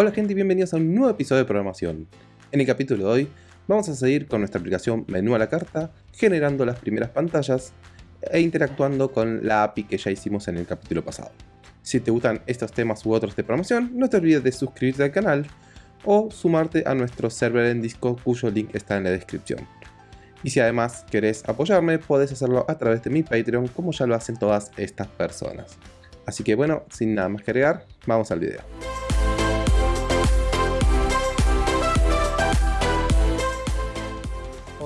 Hola gente y bienvenidos a un nuevo episodio de programación. En el capítulo de hoy vamos a seguir con nuestra aplicación menú a la carta, generando las primeras pantallas e interactuando con la API que ya hicimos en el capítulo pasado. Si te gustan estos temas u otros de programación, no te olvides de suscribirte al canal o sumarte a nuestro server en Discord cuyo link está en la descripción. Y si además querés apoyarme, podés hacerlo a través de mi Patreon como ya lo hacen todas estas personas. Así que bueno, sin nada más que agregar, vamos al video.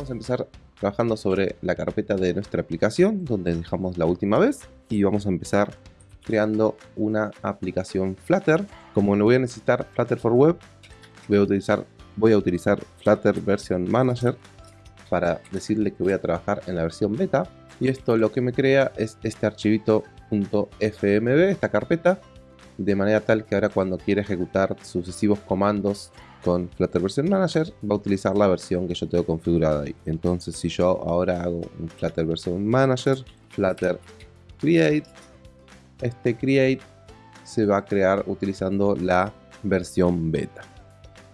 Vamos a empezar trabajando sobre la carpeta de nuestra aplicación, donde dejamos la última vez, y vamos a empezar creando una aplicación Flutter. Como no voy a necesitar Flutter for Web, voy a utilizar, voy a utilizar Flutter Version Manager para decirle que voy a trabajar en la versión beta. Y esto lo que me crea es este archivito .fmb, esta carpeta, de manera tal que ahora cuando quiera ejecutar sucesivos comandos con Flutter Version Manager va a utilizar la versión que yo tengo configurada ahí. Entonces si yo ahora hago un Flutter Version Manager, Flutter Create, este Create se va a crear utilizando la versión beta.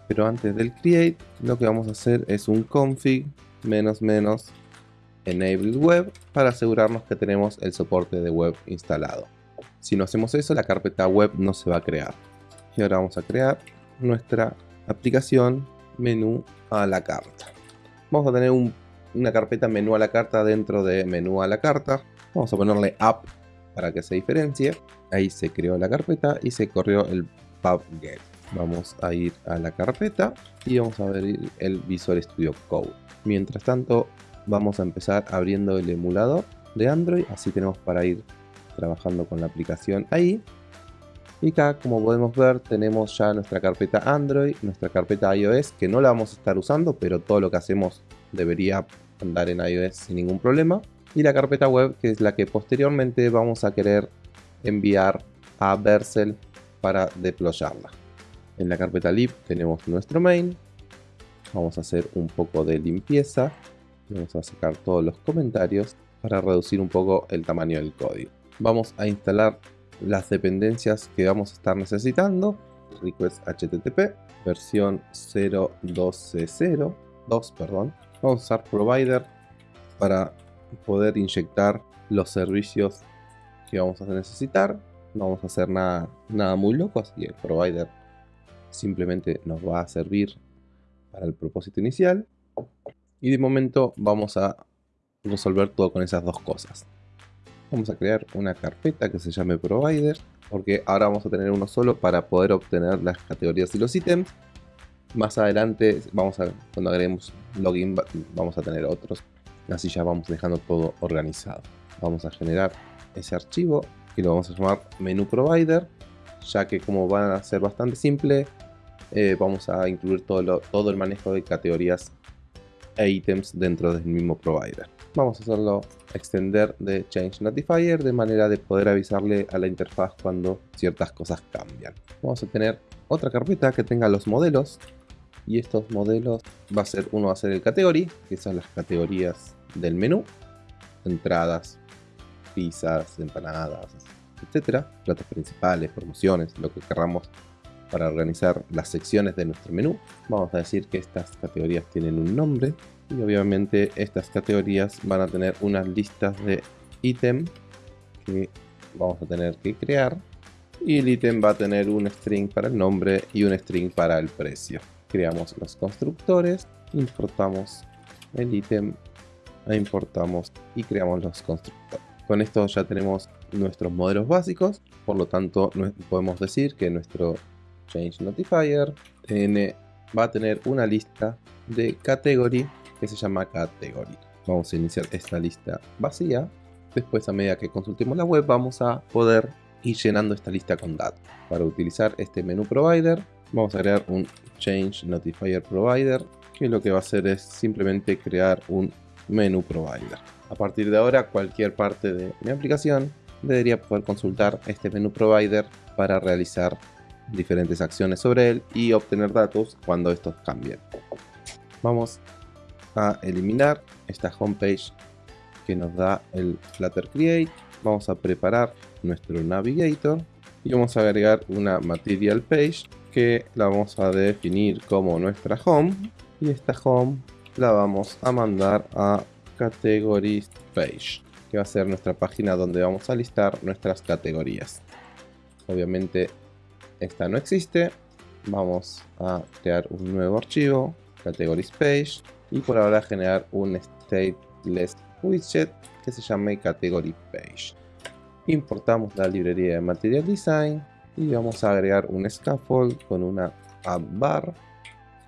Pero antes del Create lo que vamos a hacer es un config menos menos enable web para asegurarnos que tenemos el soporte de web instalado. Si no hacemos eso la carpeta web no se va a crear. Y ahora vamos a crear nuestra aplicación menú a la carta. Vamos a tener una carpeta menú a la carta dentro de menú a la carta. Vamos a ponerle app para que se diferencie. Ahí se creó la carpeta y se corrió el pubget. Vamos a ir a la carpeta y vamos a abrir el Visual Studio Code. Mientras tanto vamos a empezar abriendo el emulador de Android. Así tenemos para ir trabajando con la aplicación ahí. Y acá, como podemos ver, tenemos ya nuestra carpeta Android, nuestra carpeta iOS, que no la vamos a estar usando, pero todo lo que hacemos debería andar en iOS sin ningún problema. Y la carpeta web, que es la que posteriormente vamos a querer enviar a Vercel para deployarla. En la carpeta lib tenemos nuestro main. Vamos a hacer un poco de limpieza. Vamos a sacar todos los comentarios para reducir un poco el tamaño del código. Vamos a instalar las dependencias que vamos a estar necesitando. Request HTTP, versión 0.12.0, 2, perdón. Vamos a usar provider para poder inyectar los servicios que vamos a necesitar. No vamos a hacer nada, nada muy loco, así que el provider simplemente nos va a servir para el propósito inicial. Y de momento vamos a resolver todo con esas dos cosas vamos a crear una carpeta que se llame provider porque ahora vamos a tener uno solo para poder obtener las categorías y los ítems. Más adelante vamos a cuando agreguemos login vamos a tener otros. Así ya vamos dejando todo organizado. Vamos a generar ese archivo y lo vamos a llamar menú provider ya que como van a ser bastante simple eh, vamos a incluir todo, todo el manejo de categorías e ítems dentro del mismo provider vamos a hacerlo extender de Change Notifier de manera de poder avisarle a la interfaz cuando ciertas cosas cambian. Vamos a tener otra carpeta que tenga los modelos y estos modelos va a ser uno va a ser el category, que son las categorías del menú, entradas, pizzas, empanadas, etcétera, platos principales, promociones, lo que querramos para organizar las secciones de nuestro menú. Vamos a decir que estas categorías tienen un nombre y obviamente estas categorías van a tener unas listas de ítem que vamos a tener que crear y el ítem va a tener un string para el nombre y un string para el precio creamos los constructores importamos el ítem e importamos y creamos los constructores con esto ya tenemos nuestros modelos básicos por lo tanto podemos decir que nuestro change notifier va a tener una lista de category que se llama Category. Vamos a iniciar esta lista vacía. Después, a medida que consultemos la web, vamos a poder ir llenando esta lista con datos. Para utilizar este menú provider, vamos a crear un Change Notifier Provider, que lo que va a hacer es simplemente crear un menú provider. A partir de ahora, cualquier parte de mi aplicación debería poder consultar este menú provider para realizar diferentes acciones sobre él y obtener datos cuando estos cambien. Vamos a eliminar esta homepage que nos da el Flutter Create. Vamos a preparar nuestro Navigator y vamos a agregar una Material Page que la vamos a definir como nuestra home y esta home la vamos a mandar a categories page que va a ser nuestra página donde vamos a listar nuestras categorías obviamente esta no existe. Vamos a crear un nuevo archivo categories page y por ahora generar un stateless widget que se llame category page. Importamos la librería de material design y vamos a agregar un scaffold con una app bar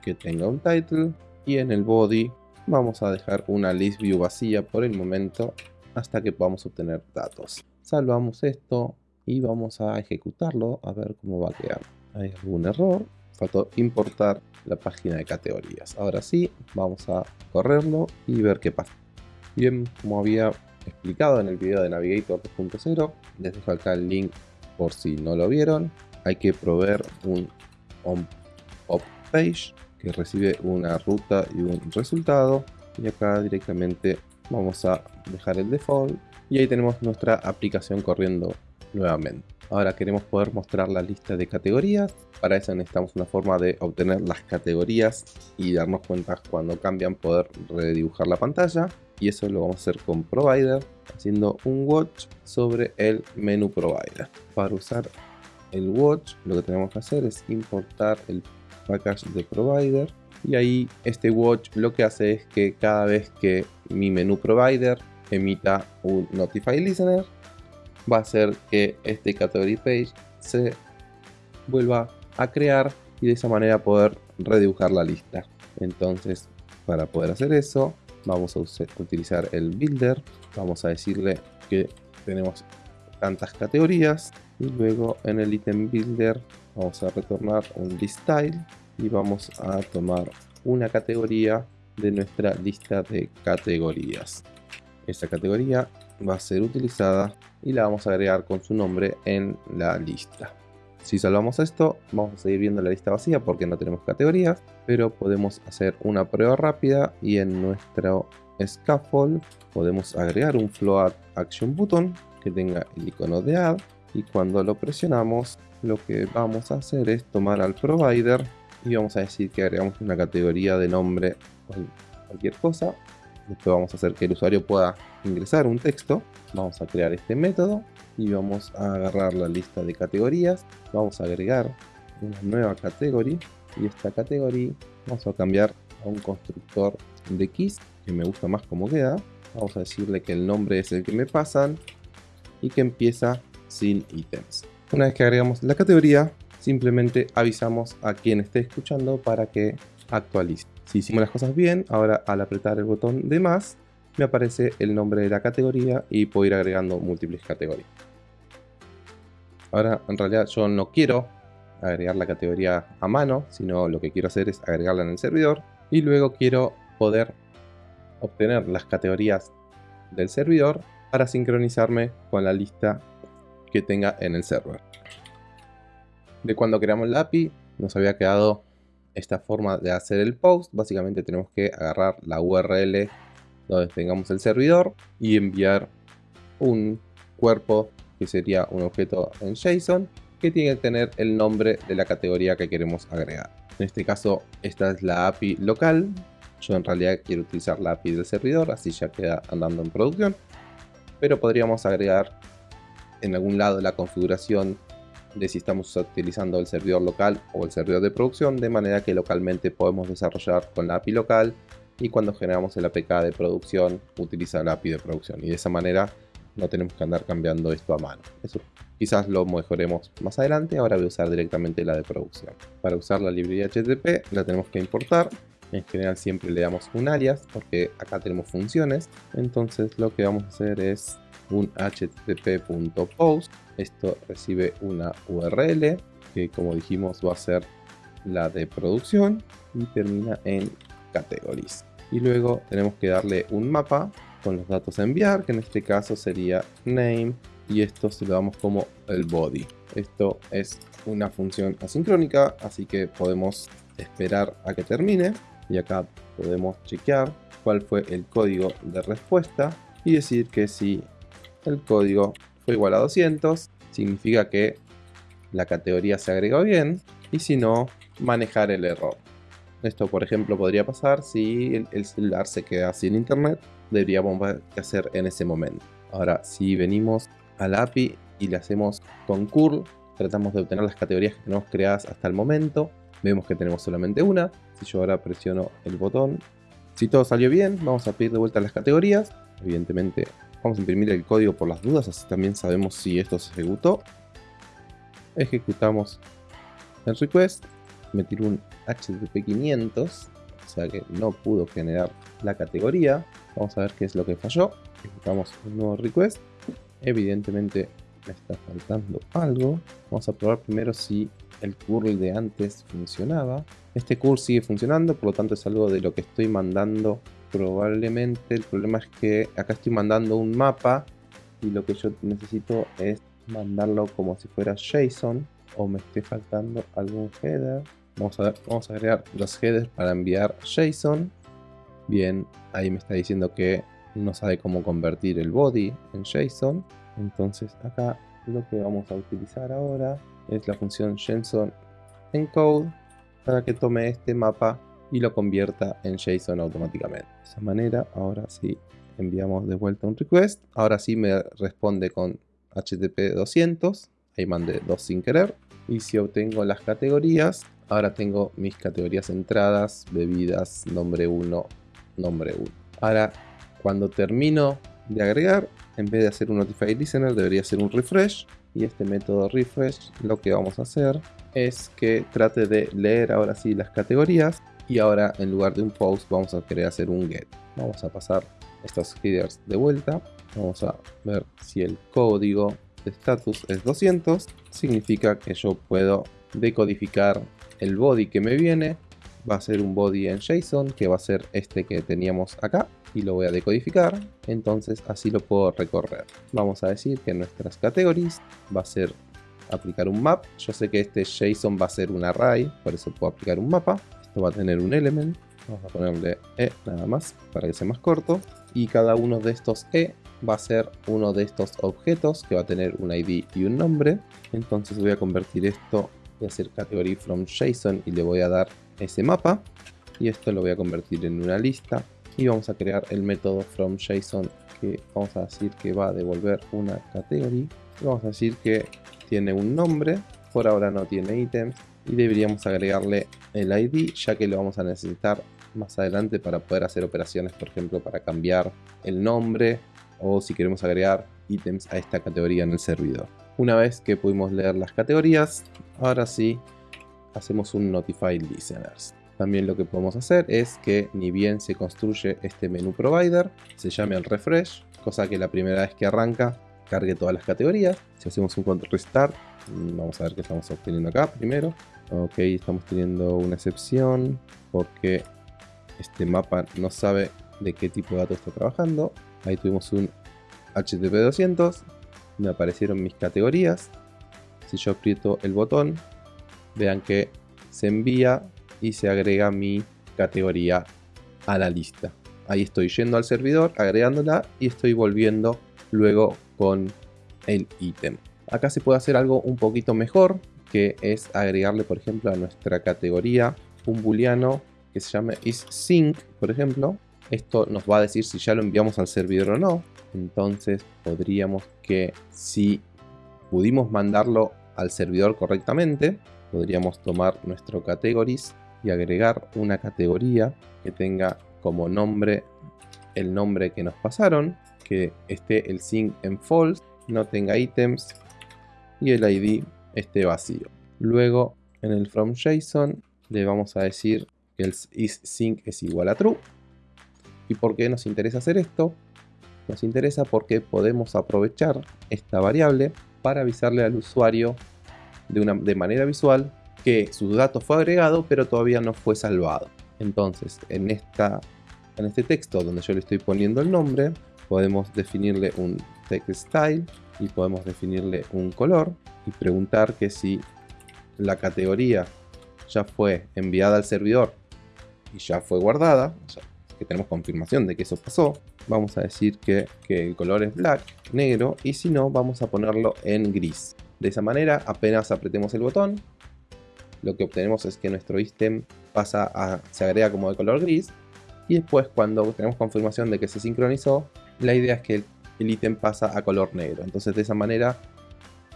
que tenga un title y en el body vamos a dejar una list view vacía por el momento hasta que podamos obtener datos. Salvamos esto y vamos a ejecutarlo a ver cómo va a quedar. Hay algún error faltó importar la página de categorías. Ahora sí vamos a correrlo y ver qué pasa. Bien como había explicado en el video de Navigator 2.0 les dejo acá el link por si no lo vieron. Hay que proveer un on page que recibe una ruta y un resultado. Y acá directamente vamos a dejar el default. Y ahí tenemos nuestra aplicación corriendo nuevamente. Ahora queremos poder mostrar la lista de categorías. Para eso necesitamos una forma de obtener las categorías y darnos cuenta cuando cambian poder redibujar la pantalla. Y eso lo vamos a hacer con provider haciendo un watch sobre el menú provider. Para usar el watch lo que tenemos que hacer es importar el package de provider. Y ahí este watch lo que hace es que cada vez que mi menú provider emita un notify listener va a hacer que este category page se vuelva a crear y de esa manera poder redibujar la lista. Entonces para poder hacer eso vamos a utilizar el builder. Vamos a decirle que tenemos tantas categorías y luego en el item builder vamos a retornar un list style y vamos a tomar una categoría de nuestra lista de categorías. Esta categoría va a ser utilizada y la vamos a agregar con su nombre en la lista. Si salvamos esto, vamos a seguir viendo la lista vacía porque no tenemos categorías, pero podemos hacer una prueba rápida y en nuestro scaffold podemos agregar un float action button que tenga el icono de add y cuando lo presionamos lo que vamos a hacer es tomar al provider y vamos a decir que agregamos una categoría de nombre cualquier cosa. Después vamos a hacer que el usuario pueda ingresar un texto vamos a crear este método y vamos a agarrar la lista de categorías vamos a agregar una nueva categoría y esta categoría vamos a cambiar a un constructor de keys que me gusta más como queda. Vamos a decirle que el nombre es el que me pasan y que empieza sin ítems. Una vez que agregamos la categoría simplemente avisamos a quien esté escuchando para que actualice. Si hicimos las cosas bien ahora al apretar el botón de más me aparece el nombre de la categoría y puedo ir agregando múltiples categorías Ahora en realidad yo no quiero agregar la categoría a mano, sino lo que quiero hacer es agregarla en el servidor y luego quiero poder obtener las categorías del servidor para sincronizarme con la lista que tenga en el server. De cuando creamos la API nos había quedado esta forma de hacer el post. Básicamente tenemos que agarrar la URL donde tengamos el servidor y enviar un cuerpo que sería un objeto en JSON que tiene que tener el nombre de la categoría que queremos agregar. En este caso, esta es la API local. Yo en realidad quiero utilizar la API del servidor, así ya queda andando en producción. Pero podríamos agregar en algún lado la configuración de si estamos utilizando el servidor local o el servidor de producción, de manera que localmente podemos desarrollar con la API local y cuando generamos el APK de producción, utiliza la API de producción. Y de esa manera no tenemos que andar cambiando esto a mano. Eso quizás lo mejoremos más adelante, ahora voy a usar directamente la de producción. Para usar la librería HTTP la tenemos que importar, en general siempre le damos un alias porque acá tenemos funciones, entonces lo que vamos a hacer es un http.post, esto recibe una URL que como dijimos va a ser la de producción y termina en categories. Y luego tenemos que darle un mapa con los datos a enviar, que en este caso sería name, y esto se lo damos como el body. Esto es una función asincrónica, así que podemos esperar a que termine, y acá podemos chequear cuál fue el código de respuesta, y decir que si el código fue igual a 200, significa que la categoría se agregó bien, y si no, manejar el error. Esto, por ejemplo, podría pasar si el, celular se queda sin internet, deberíamos ver hacer en ese momento. Ahora, si venimos a la API y le hacemos con curl, tratamos de obtener las categorías que tenemos creadas hasta el momento. Vemos que tenemos solamente una. Si yo ahora presiono el botón, si todo salió bien, vamos a pedir de vuelta las categorías. Evidentemente, vamos a imprimir el código por las dudas, así también sabemos si esto se ejecutó. Ejecutamos el request, me tiró un HTTP 500, o sea que no pudo generar la categoría. Vamos a ver qué es lo que falló. Ejecutamos un nuevo request. Evidentemente me está faltando algo. Vamos a probar primero si el curl de antes funcionaba. Este curl sigue funcionando, por lo tanto es algo de lo que estoy mandando probablemente. El problema es que acá estoy mandando un mapa y lo que yo necesito es mandarlo como si fuera JSON o me esté faltando algún header. Vamos a, ver, agregar los headers para enviar JSON. Bien, ahí me está diciendo que no sabe cómo convertir el body en JSON. Entonces acá lo que vamos a utilizar ahora es la función JSON encode para que tome este mapa y lo convierta en JSON automáticamente. De esa manera, ahora sí enviamos de vuelta un request. Ahora sí me responde con HTTP 200. Ahí mandé dos sin querer. Y si obtengo las categorías, ahora tengo mis categorías entradas, bebidas, nombre 1, nombre 1. Ahora, cuando termino de agregar, en vez de hacer un notify listener, debería hacer un refresh. Y este método refresh lo que vamos a hacer es que trate de leer ahora sí las categorías. Y ahora en lugar de un post vamos a querer hacer un get. Vamos a pasar estos headers de vuelta. Vamos a ver si el código de status es 200. Significa que yo puedo decodificar el body que me viene. Va a ser un body en JSON que va a ser este que teníamos acá y lo voy a decodificar, entonces así lo puedo recorrer. Vamos a decir que nuestras categories va a ser aplicar un map. Yo sé que este JSON va a ser un array, por eso puedo aplicar un mapa. Esto va a tener un element, vamos a ponerle E nada más para que sea más corto. Y cada uno de estos E va a ser uno de estos objetos que va a tener un ID y un nombre. Entonces voy a convertir esto, voy a hacer category from JSON y le voy a dar ese mapa. Y esto lo voy a convertir en una lista. Y vamos a crear el método from JSON que vamos a decir que va a devolver una category y vamos a decir que tiene un nombre por ahora no tiene ítems y deberíamos agregarle el ID ya que lo vamos a necesitar más adelante para poder hacer operaciones por ejemplo para cambiar el nombre o si queremos agregar ítems a esta categoría en el servidor una vez que pudimos leer las categorías ahora sí hacemos un notify listeners también lo que podemos hacer es que ni bien se construye este menú provider, se llame al refresh, cosa que la primera vez que arranca cargue todas las categorías. Si hacemos un control restart, mm, vamos a ver qué estamos obteniendo acá primero. Ok, estamos teniendo una excepción porque este mapa no sabe de qué tipo de datos está trabajando. Ahí tuvimos un HTTP 200, me aparecieron mis categorías. Si yo aprieto el botón, vean que se envía y se agrega mi categoría a la lista. Ahí estoy yendo al servidor, agregándola y estoy volviendo luego con el ítem. Acá se puede hacer algo un poquito mejor, que es agregarle, por ejemplo, a nuestra categoría un booleano que se llame isSync, por ejemplo. Esto nos va a decir si ya lo enviamos al servidor o no. Entonces podríamos que si pudimos mandarlo al servidor correctamente, podríamos tomar nuestro categories y agregar una categoría que tenga como nombre el nombre que nos pasaron, que esté el sync en false, no tenga ítems y el ID esté vacío. Luego en el from JSON le vamos a decir que el isSync es igual a true. ¿Y por qué nos interesa hacer esto? Nos interesa porque podemos aprovechar esta variable para avisarle al usuario de, una, de manera visual que su dato fue agregado pero todavía no fue salvado. Entonces en, esta, en este texto donde yo le estoy poniendo el nombre podemos definirle un text style y podemos definirle un color y preguntar que si la categoría ya fue enviada al servidor y ya fue guardada, que tenemos confirmación de que eso pasó, vamos a decir que, el color es black, negro, y si no, vamos a ponerlo en gris. De esa manera, apenas apretemos el botón, lo que obtenemos es que nuestro ítem pasa se agrega como de color gris y después cuando tenemos confirmación de que se sincronizó, la idea es que el ítem pasa a color negro. Entonces de esa manera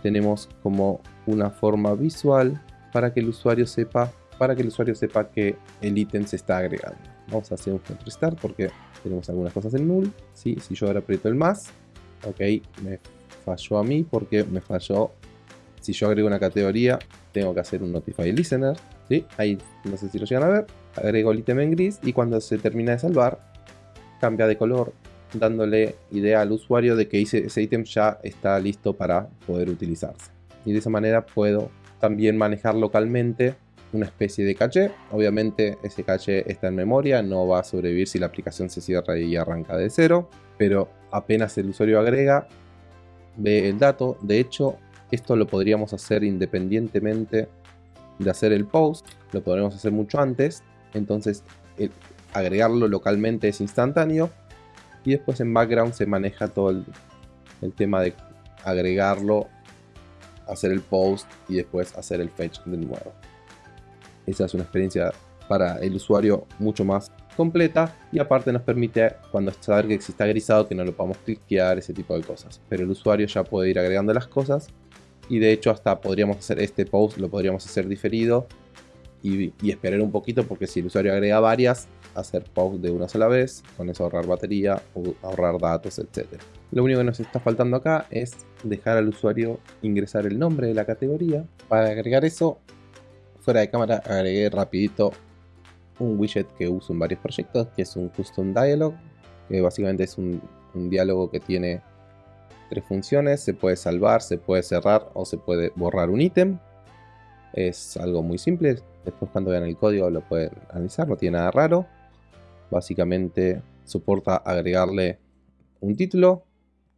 tenemos como una forma visual para que el usuario sepa para que el usuario sepa que el ítem se está agregando. Vamos a hacer un restart porque tenemos algunas cosas en null. ¿sí? Si yo ahora aprieto el más, ok, me falló a mí porque me falló. Si yo agrego una categoría, tengo que hacer un notify listener. ¿sí? Ahí no sé si lo llegan a ver. Agrego el ítem en gris y cuando se termina de salvar, cambia de color, dándole idea al usuario de que ese ítem ya está listo para poder utilizarse. Y de esa manera puedo también manejar localmente una especie de caché. Obviamente ese caché está en memoria, no va a sobrevivir si la aplicación se cierra y arranca de cero, pero apenas el usuario agrega, ve el dato. De hecho, esto lo podríamos hacer independientemente de hacer el post, lo podríamos hacer mucho antes, entonces agregarlo localmente es instantáneo y después en background se maneja todo el, el tema de agregarlo, hacer el post y después hacer el fetch de nuevo. Esa es una experiencia para el usuario mucho más completa y aparte nos permite cuando saber que exista grisado que no lo podamos cliquear, ese tipo de cosas. Pero el usuario ya puede ir agregando las cosas y de hecho hasta podríamos hacer este post, lo podríamos hacer diferido y, esperar un poquito porque si el usuario agrega varias, hacer post de una sola vez, con eso ahorrar batería, ahorrar datos, etc. Lo único que nos está faltando acá es dejar al usuario ingresar el nombre de la categoría. Para agregar eso fuera de cámara agregué rapidito un widget que uso en varios proyectos, que es un Custom Dialog, que básicamente es un, diálogo que tiene tres funciones, se puede salvar, se puede cerrar o se puede borrar un ítem. Es algo muy simple, después cuando vean el código lo pueden analizar, no tiene nada raro. Básicamente soporta agregarle un título,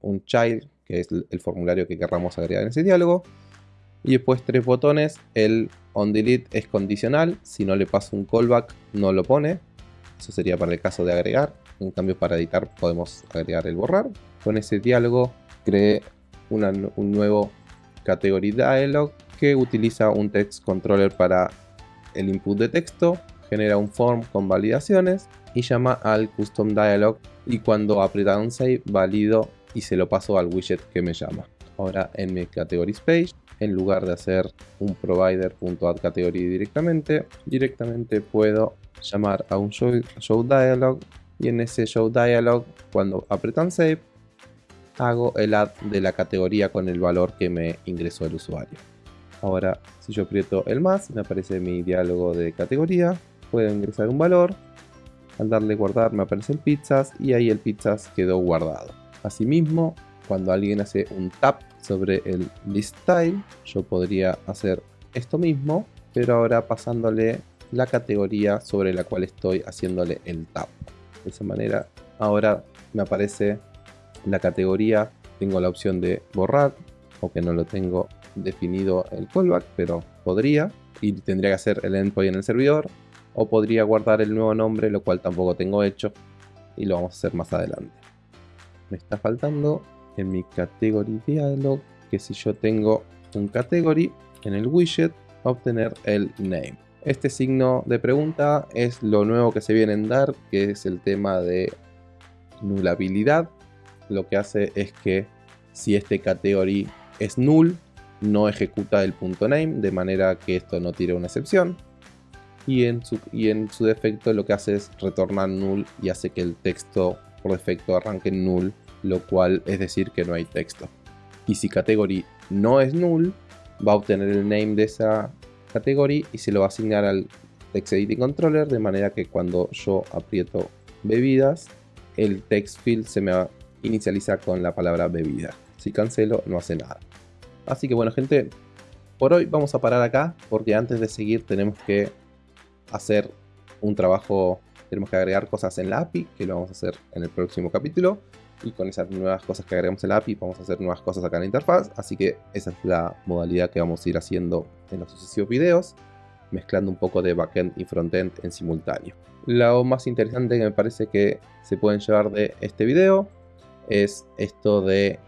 un child, que es el formulario que querramos agregar en ese diálogo, y después tres botones, el on delete es condicional, si no le paso un callback no lo pone, eso sería para el caso de agregar, en cambio para editar podemos agregar el borrar. Con ese diálogo creé un nuevo category dialog que utiliza un text controller para el input de texto, genera un form con validaciones y llama al custom dialog y cuando aprieta un save valido y se lo paso al widget que me llama. Ahora en mi categories page en lugar de hacer un provider.addCategory directamente, directamente puedo llamar a un show, dialog y en ese show dialog cuando apretan save hago el add de la categoría con el valor que me ingresó el usuario. Ahora si yo aprieto el más me aparece mi diálogo de categoría, puedo ingresar un valor, al darle guardar me aparece el pizzas y ahí el pizzas quedó guardado. Asimismo, cuando alguien hace un tap sobre el list style, yo podría hacer esto mismo, pero ahora pasándole la categoría sobre la cual estoy haciéndole el tap. De esa manera, ahora me aparece la categoría, tengo la opción de borrar, o que no lo tengo definido el callback, pero podría, y tendría que hacer el endpoint en el servidor, o podría guardar el nuevo nombre, lo cual tampoco tengo hecho, y lo vamos a hacer más adelante. Me está faltando en mi category dialog que si yo tengo un category en el widget obtener el name. Este signo de pregunta es lo nuevo que se viene en Dart, que es el tema de nulabilidad. Lo que hace es que si este category es null, no ejecuta el punto name, de manera que esto no tire una excepción. Y en, su, y en su defecto lo que hace es retornar null y hace que el texto por defecto arranque null lo cual es decir que no hay texto. Y si category no es null, va a obtener el name de esa category y se lo va a asignar al text editing controller de manera que cuando yo aprieto bebidas, el text field se me inicializa con la palabra bebida. Si cancelo, no hace nada. Así que bueno, gente, por hoy vamos a parar acá porque antes de seguir tenemos que hacer un trabajo, tenemos que agregar cosas en la API, que lo vamos a hacer en el próximo capítulo y con esas nuevas cosas que agregamos en la API vamos a hacer nuevas cosas acá en la interfaz, así que esa es la modalidad que vamos a ir haciendo en los sucesivos videos, mezclando un poco de backend y frontend en simultáneo. Lo más interesante que me parece que se pueden llevar de este video es esto de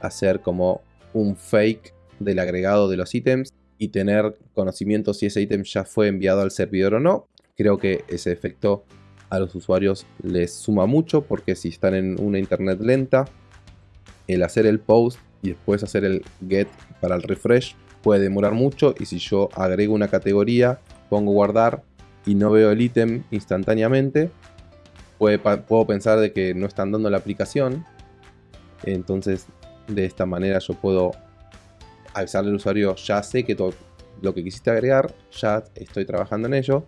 hacer como un fake del agregado de los ítems y tener conocimiento si ese ítem ya fue enviado al servidor o no. Creo que ese efecto a los usuarios les suma mucho porque si están en una internet lenta, el hacer el post y después hacer el get para el refresh puede demorar mucho y si yo agrego una categoría, pongo guardar y no veo el ítem instantáneamente, puedo pensar de que no están dando la aplicación. Entonces de esta manera yo puedo avisarle al usuario, ya sé que lo que quisiste agregar, ya estoy trabajando en ello.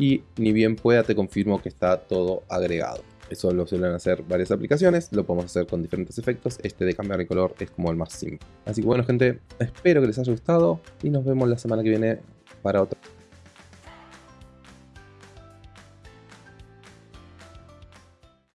Y ni bien pueda te confirmo que está todo agregado. Eso lo suelen hacer varias aplicaciones, lo podemos hacer con diferentes efectos. Este de cambiar de color es como el más simple. Así que bueno gente, espero que les haya gustado y nos vemos la semana que viene para otro.